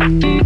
Hello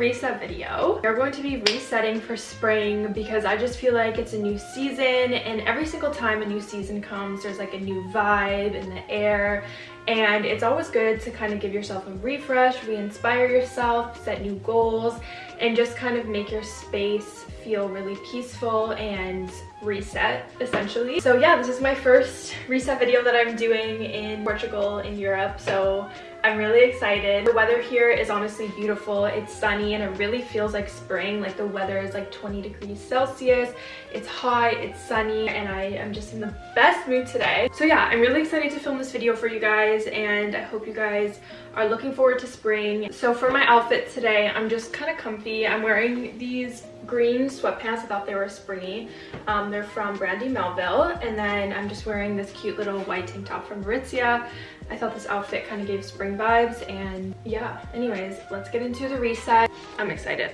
reset video. We're going to be resetting for spring because I just feel like it's a new season and every single time a new season comes there's like a new vibe in the air and it's always good to kind of give yourself a refresh, re-inspire yourself, set new goals and just kind of make your space feel really peaceful and reset essentially. So yeah, this is my first reset video that I'm doing in Portugal in Europe. So I'm really excited. The weather here is honestly beautiful. It's sunny and it really feels like spring. Like the weather is like 20 degrees Celsius. It's hot, it's sunny, and I am just in the best mood today. So yeah, I'm really excited to film this video for you guys and I hope you guys are looking forward to spring. So for my outfit today, I'm just kind of comfy. I'm wearing these green sweatpants. I thought they were springy. Um, they're from Brandy Melville. And then I'm just wearing this cute little white tank top from Aritzia. I thought this outfit kind of gave spring vibes and yeah, anyways, let's get into the reset. I'm excited.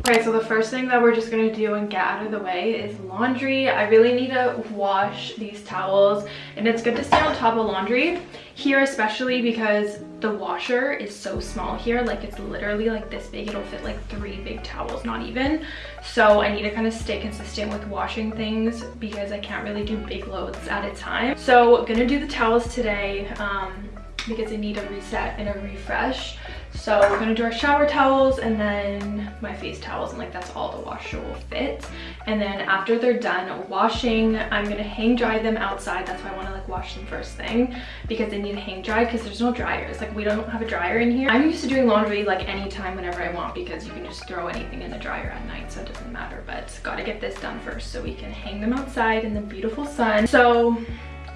Okay, so the first thing that we're just gonna do and get out of the way is laundry. I really need to wash these towels and it's good to stay on top of laundry here especially because the washer is so small here like it's literally like this big it'll fit like three big towels not even. So i need to kind of stay consistent with washing things because i can't really do big loads at a time. So gonna do the towels today um because i need a reset and a refresh so we're gonna do our shower towels and then my face towels and like that's all the washer will fit. And then after they're done washing, I'm gonna hang dry them outside. That's why I wanna like wash them first thing because they need to hang dry because there's no dryers. Like we don't have a dryer in here. I'm used to doing laundry like anytime whenever I want because you can just throw anything in the dryer at night so it doesn't matter. But gotta get this done first so we can hang them outside in the beautiful sun. So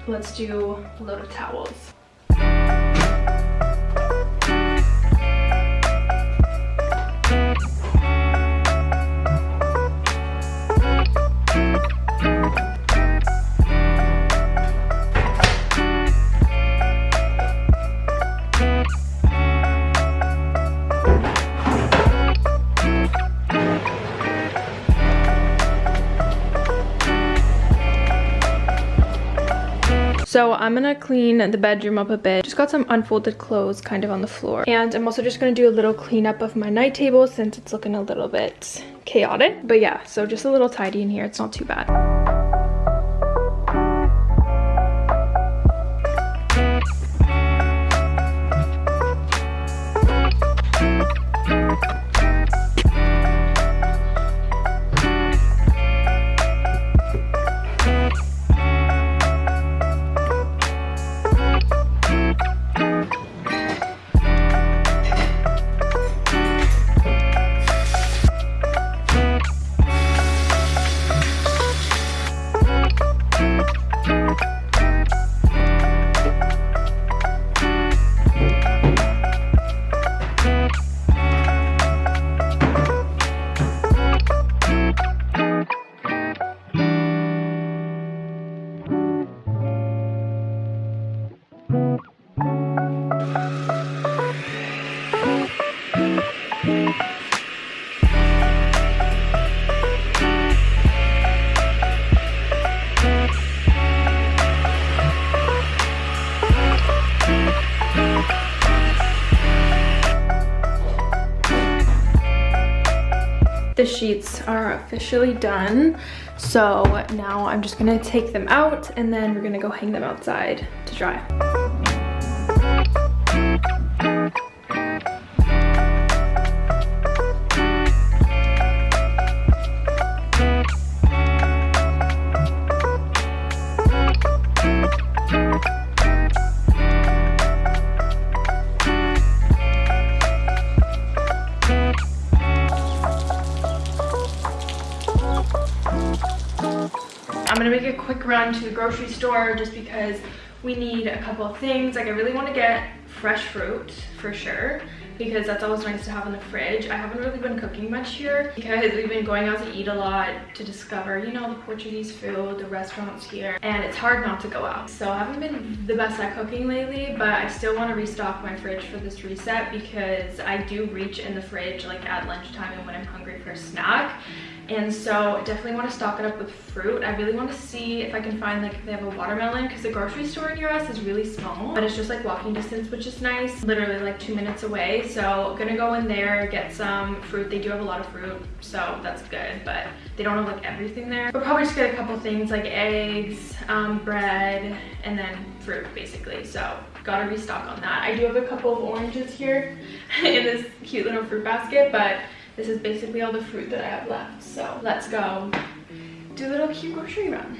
let's do a load of towels. So I'm gonna clean the bedroom up a bit. Just got some unfolded clothes kind of on the floor. And I'm also just gonna do a little cleanup of my night table since it's looking a little bit chaotic. But yeah, so just a little tidy in here. It's not too bad. Sheets are officially done. So now I'm just gonna take them out and then we're gonna go hang them outside to dry. I'm gonna make a quick run to the grocery store just because we need a couple of things. Like I really want to get fresh fruit for sure because that's always nice to have in the fridge. I haven't really been cooking much here because we've been going out to eat a lot to discover, you know, the Portuguese food, the restaurants here, and it's hard not to go out. So I haven't been the best at cooking lately, but I still want to restock my fridge for this reset because I do reach in the fridge like at lunchtime and when I'm hungry for a snack and so definitely want to stock it up with fruit. I really want to see if I can find like if they have a watermelon because the grocery store near us is really small, but it's just like walking distance, which is nice. Literally like two minutes away. So gonna go in there, get some fruit. They do have a lot of fruit, so that's good, but they don't have like everything there. But probably just get a couple things like eggs, um, bread, and then fruit basically. So gotta restock on that. I do have a couple of oranges here in this cute little fruit basket, but this is basically all the fruit that I have left. So let's go do a little cute grocery run.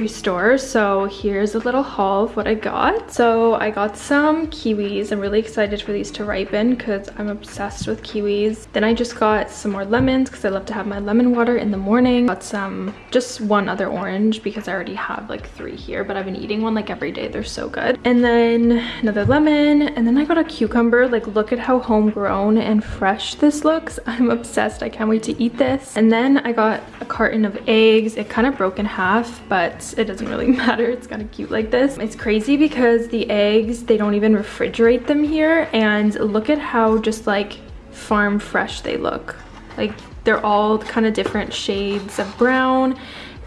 Grocery store. So here's a little haul of what i got. So i got some kiwis. I'm really excited for these to ripen because i'm obsessed with kiwis. Then i just got some more lemons because i love to have my lemon water in the morning. Got some just one other orange because i already have like three here but i've been eating one like every day. They're so good. And then another lemon. And then i got a cucumber. Like look at how homegrown and fresh this looks. I'm obsessed. I can't wait to eat this. And then i got a carton of eggs. It kind of broke in half but it doesn't really matter. It's kind of cute like this. It's crazy because the eggs, they don't even refrigerate them here. And look at how just like farm fresh they look. Like they're all kind of different shades of brown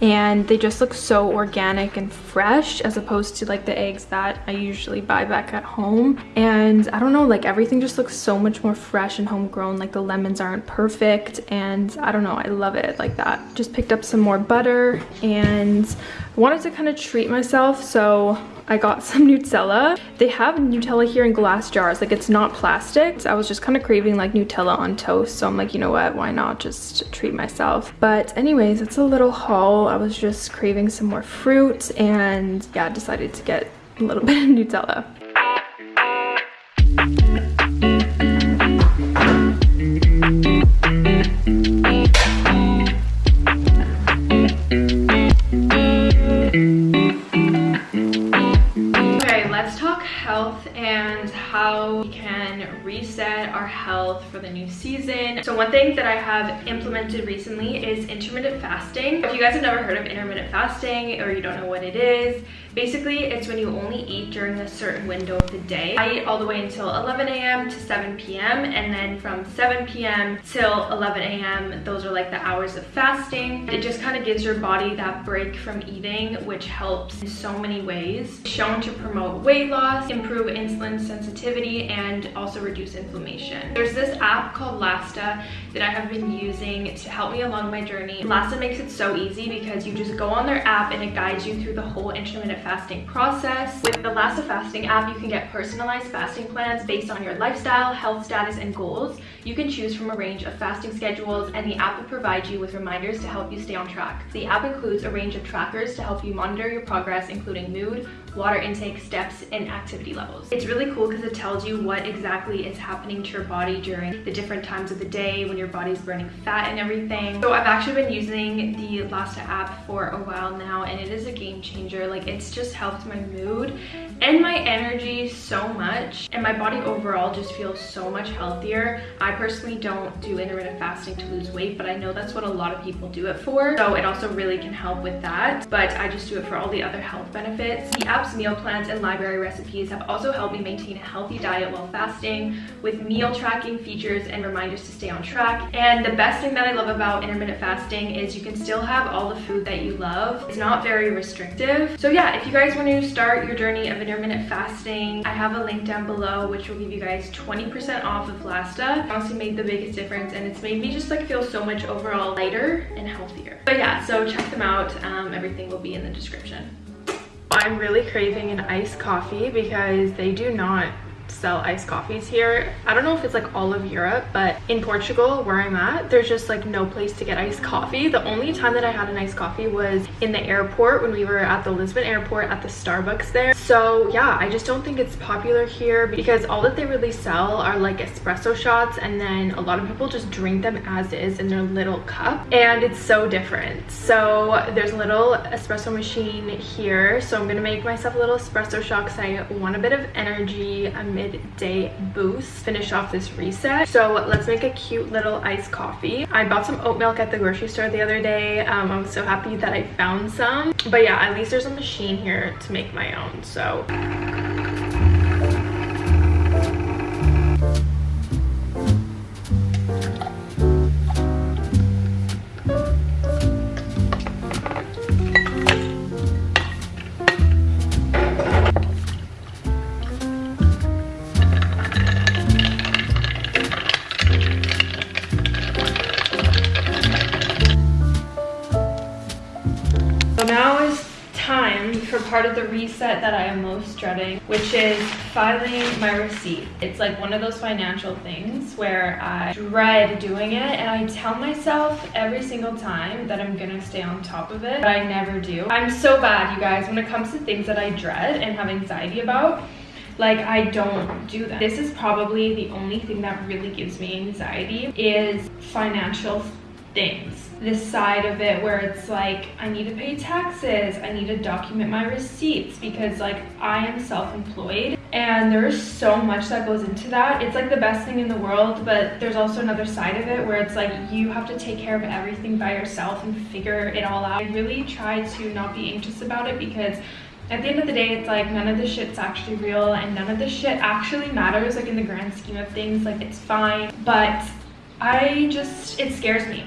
and they just look so organic and fresh as opposed to like the eggs that I usually buy back at home and I don't know like everything just looks so much more fresh and homegrown like the lemons aren't perfect and I don't know I love it like that just picked up some more butter and wanted to kind of treat myself so I got some Nutella. They have Nutella here in glass jars, like it's not plastic. So I was just kind of craving like Nutella on toast. So I'm like, you know what, why not just treat myself? But anyways, it's a little haul. I was just craving some more fruit and yeah, decided to get a little bit of Nutella. For the new season. So one thing that I have implemented recently is intermittent fasting. If you guys have never heard of intermittent fasting or you don't know what it is, basically it's when you only eat during a certain window of the day. I eat all the way until 11 a.m. to 7 p.m. and then from 7 p.m. till 11 a.m. those are like the hours of fasting. It just kind of gives your body that break from eating which helps in so many ways. Shown to promote weight loss, improve insulin sensitivity, and also reduce inflammation. There's this app called Lasta that I have been using to help me along my journey. Lasta makes it so easy because you just go on their app and it guides you through the whole intermittent fasting process. With the Lasta fasting app, you can get personalized fasting plans based on your lifestyle, health status, and goals. You can choose from a range of fasting schedules and the app will provide you with reminders to help you stay on track. The app includes a range of trackers to help you monitor your progress including mood, water intake, steps, and activity levels. It's really cool because it tells you what exactly is happening to your body during the different times of the day when your body's burning fat and everything. So I've actually been using the Lasta app for a while now and it is a game changer. Like it's just helped my mood and my energy so much and my body overall just feels so much healthier. I personally don't do intermittent fasting to lose weight, but I know that's what a lot of people do it for. So it also really can help with that, but I just do it for all the other health benefits. The app's meal plans and library recipes have also helped me maintain a healthy diet while fasting with meal tracking features and reminders to stay on track. And the best thing that I love about intermittent fasting is you can still have all the food that you love. It's not very restrictive. So yeah, if you guys want to start your journey of intermittent fasting, I have a link down below which will give you guys 20% off of Lasta. It honestly made the biggest difference and it's made me just like feel so much overall lighter and healthier. But yeah, so check them out. Um, everything will be in the description. I'm really craving an iced coffee because they do not sell iced coffees here. I don't know if it's like all of Europe, but in Portugal where I'm at, there's just like no place to get iced coffee. The only time that I had an iced coffee was in the airport when we were at the Lisbon airport at the Starbucks there. So yeah, I just don't think it's popular here because all that they really sell are like espresso shots and then a lot of people just drink them as is in their little cup and it's so different. So there's a little espresso machine here. So I'm gonna make myself a little espresso shot because I want a bit of energy. Midday boost finish off this reset. So let's make a cute little iced coffee. I bought some oat milk at the grocery store the other day. Um, i was so happy that i found some. But yeah at least there's a machine here to make my own so reset that I am most dreading, which is filing my receipt. It's like one of those financial things where I dread doing it and I tell myself every single time that I'm gonna stay on top of it, but I never do. I'm so bad, you guys, when it comes to things that I dread and have anxiety about like i don't do that this is probably the only thing that really gives me anxiety is financial things this side of it where it's like i need to pay taxes i need to document my receipts because like i am self-employed. And there's so much that goes into that. It's like the best thing in the world but there's also another side of it where it's like you have to take care of everything by yourself and figure it all out. I really try to not be anxious about it because at the end of the day it's like none of this shit's actually real and none of this shit actually matters like in the grand scheme of things like it's fine. But i just it scares me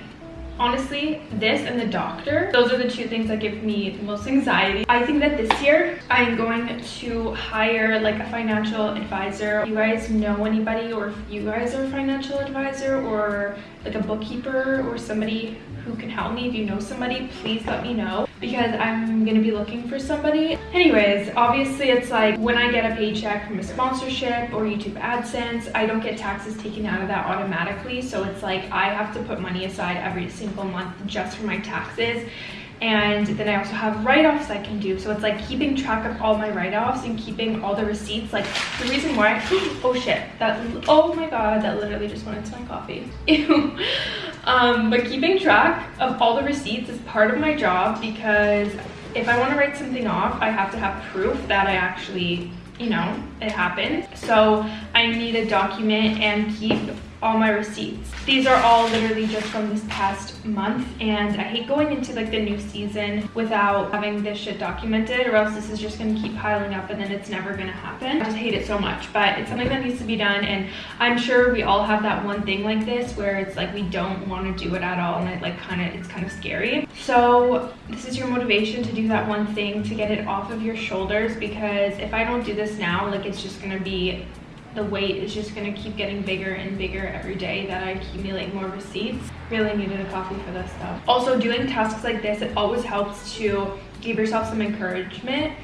honestly this and the doctor those are the two things that give me the most anxiety. I think that this year i'm going to hire like a financial advisor. You guys know anybody or if you guys are a financial advisor or like a bookkeeper or somebody who can help me if you know somebody please let me know because i'm gonna be looking for somebody. Anyways obviously it's like when i get a paycheck from a sponsorship or youtube adsense i don't get taxes taken out of that automatically. So it's like i have to put money aside every single month just for my taxes and then I also have write-offs I can do. So it's like keeping track of all my write-offs and keeping all the receipts. Like the reason why, oh shit, that, oh my God, that literally just went into my coffee. Ew. Um, but keeping track of all the receipts is part of my job because if I want to write something off, I have to have proof that I actually, you know, it happened. So I need to document and keep all my receipts. These are all literally just from this past month and I hate going into like the new season without having this shit documented or else this is just gonna keep piling up and then it's never gonna happen. I just hate it so much but it's something that needs to be done and I'm sure we all have that one thing like this where it's like we don't want to do it at all and it like kind of it's kind of scary. So this is your motivation to do that one thing to get it off of your shoulders because if I don't do this now like it's just gonna be the weight is just gonna keep getting bigger and bigger every day that I accumulate more receipts. Really needed a coffee for this stuff. Also doing tasks like this, it always helps to give yourself some encouragement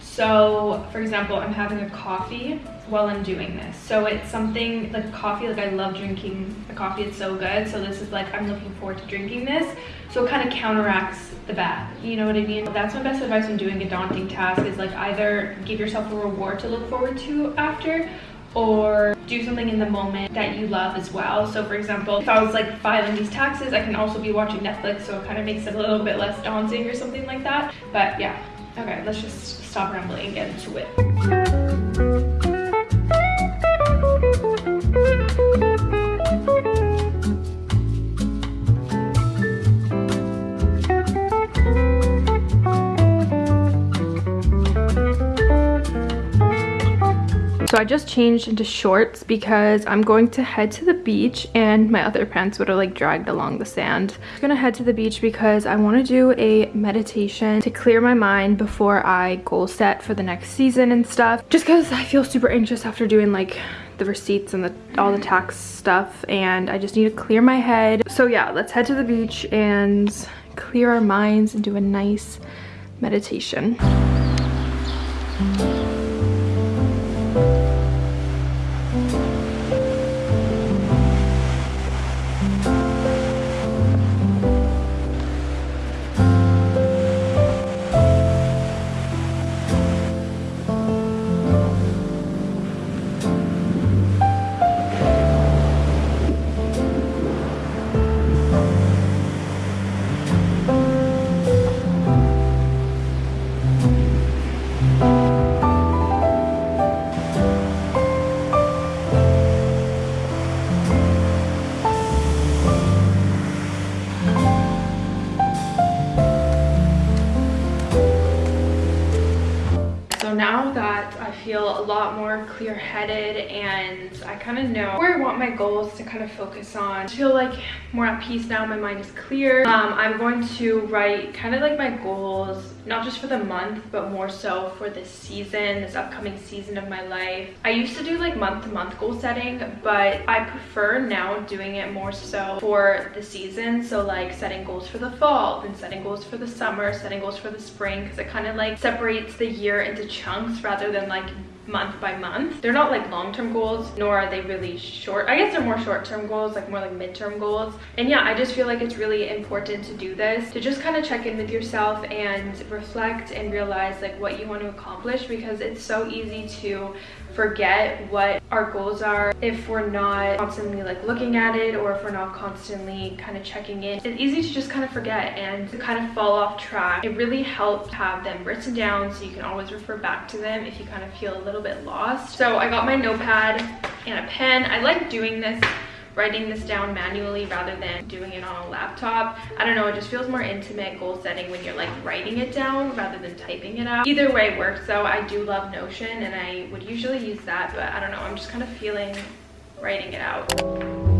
So for example, I'm having a coffee while I'm doing this. So it's something like coffee, like I love drinking the coffee, it's so good. So this is like, I'm looking forward to drinking this. So it kind of counteracts the bad, you know what I mean? That's my best advice when doing a daunting task is like either give yourself a reward to look forward to after or do something in the moment that you love as well. So for example, if I was like filing these taxes, I can also be watching Netflix, so it kind of makes it a little bit less daunting or something like that. But yeah, okay, let's just stop rambling and get into it. So I just changed into shorts because I'm going to head to the beach and my other pants would have like dragged along the sand. I'm gonna head to the beach because I want to do a meditation to clear my mind before I goal set for the next season and stuff. Just because I feel super anxious after doing like the receipts and the all the tax stuff and I just need to clear my head. So yeah, let's head to the beach and clear our minds and do a nice meditation. Clear-headed and I kind of know where I want my goals to kind of focus on. I feel like more at peace now, my mind is clear. Um, I'm going to write kind of like my goals, not just for the month, but more so for this season, this upcoming season of my life. I used to do like month-to-month -month goal setting, but I prefer now doing it more so for the season. So like setting goals for the fall, then setting goals for the summer, setting goals for the spring, because it kind of like separates the year into chunks rather than like month by month. They're not like long-term goals, nor are they really short. I guess they're more short-term goals, like more like mid-term goals. And yeah, I just feel like it's really important to do this, to just kind of check in with yourself and reflect and realize like what you want to accomplish because it's so easy to forget what our goals are if we're not constantly like looking at it or if we're not constantly kind of checking in. It's easy to just kind of forget and to kind of fall off track. It really helps have them written down so you can always refer back to them if you kind of feel a little bit lost. So I got my notepad and a pen. I like doing this writing this down manually rather than doing it on a laptop. I don't know, it just feels more intimate goal setting when you're like writing it down rather than typing it out. Either way works though. I do love Notion and I would usually use that, but I don't know, I'm just kind of feeling writing it out.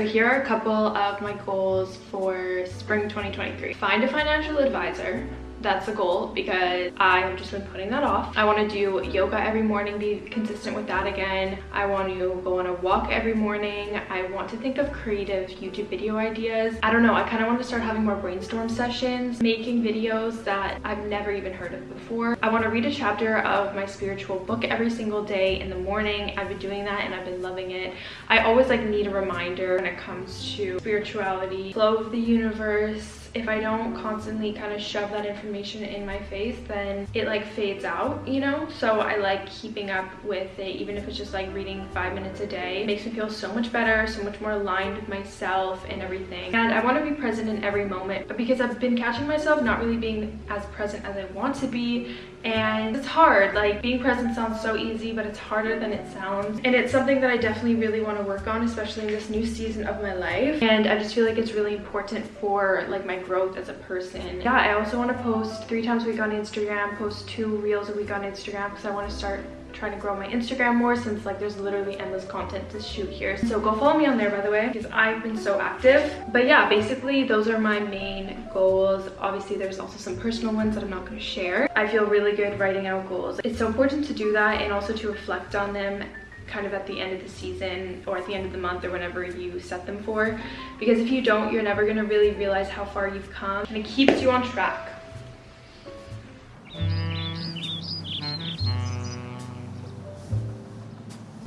So here are a couple of my goals for spring 2023. Find a financial advisor that's the goal because I've just been putting that off. I want to do yoga every morning, be consistent with that again. I want to go on a walk every morning. I want to think of creative YouTube video ideas. I don't know, I kind of want to start having more brainstorm sessions, making videos that I've never even heard of before. I want to read a chapter of my spiritual book every single day in the morning. I've been doing that and I've been loving it. I always like need a reminder when it comes to spirituality, flow of the universe, if I don't constantly kind of shove that information in my face, then it like fades out, you know? So I like keeping up with it, even if it's just like reading five minutes a day. It makes me feel so much better, so much more aligned with myself and everything. And I want to be present in every moment, but because I've been catching myself not really being as present as I want to be, and it's hard. Like being present sounds so easy, but it's harder than it sounds. And it's something that I definitely really want to work on, especially in this new season of my life. And I just feel like it's really important for like my growth as a person. Yeah, I also want to post three times a week on Instagram, post two reels a week on Instagram because I want to start trying to grow my Instagram more since like there's literally endless content to shoot here. So go follow me on there by the way because I've been so active. But yeah, basically those are my main goals. Obviously there's also some personal ones that I'm not going to share. I feel really good writing out goals. It's so important to do that and also to reflect on them kind of at the end of the season or at the end of the month or whenever you set them for because if you don't you're never going to really realize how far you've come and it keeps you on track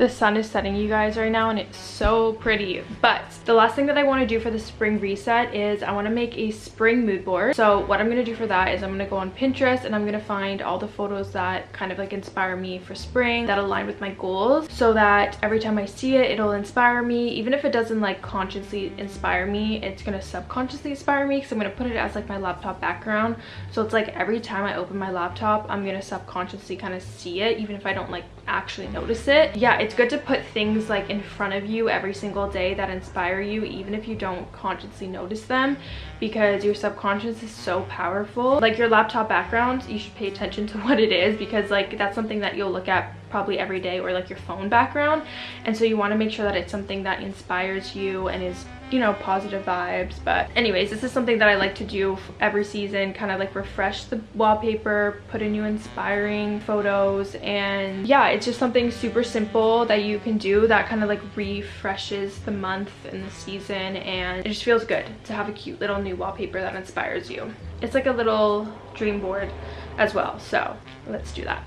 The sun is setting you guys right now and it's so pretty. But the last thing that I want to do for the spring reset is I want to make a spring mood board. So what I'm going to do for that is I'm going to go on Pinterest and I'm going to find all the photos that kind of like inspire me for spring that align with my goals so that every time I see it, it'll inspire me. Even if it doesn't like consciously inspire me, it's going to subconsciously inspire me because I'm going to put it as like my laptop background. So it's like every time I open my laptop, I'm going to subconsciously kind of see it even if I don't like actually notice it. Yeah, it's good to put things like in front of you every single day that inspire you even if you don't consciously notice them because your subconscious is so powerful. Like your laptop background, you should pay attention to what it is because like that's something that you'll look at probably every day or like your phone background. And so you want to make sure that it's something that inspires you and is you know positive vibes. But anyways this is something that i like to do every season kind of like refresh the wallpaper put in new inspiring photos. And yeah it's just something super simple that you can do that kind of like refreshes the month and the season. And it just feels good to have a cute little new wallpaper that inspires you. It's like a little dream board as well. So let's do that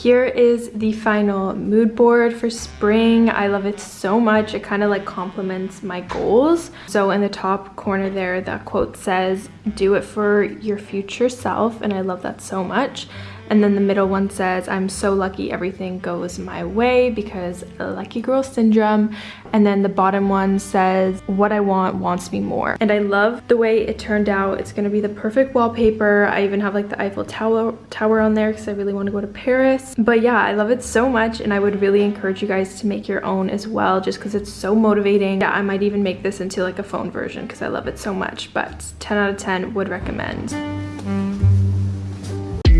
Here is the final mood board for spring. I love it so much. It kind of like complements my goals. So in the top corner there, that quote says, do it for your future self. And I love that so much. And then the middle one says, I'm so lucky everything goes my way because lucky girl syndrome. And then the bottom one says, what I want wants me more. And I love the way it turned out. It's gonna be the perfect wallpaper. I even have like the Eiffel Tower, tower on there because I really want to go to Paris. But yeah, I love it so much and I would really encourage you guys to make your own as well just because it's so motivating. Yeah, I might even make this into like a phone version because I love it so much. But 10 out of 10 would recommend.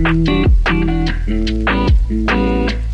Thank mm -hmm. you. Mm -hmm. mm -hmm.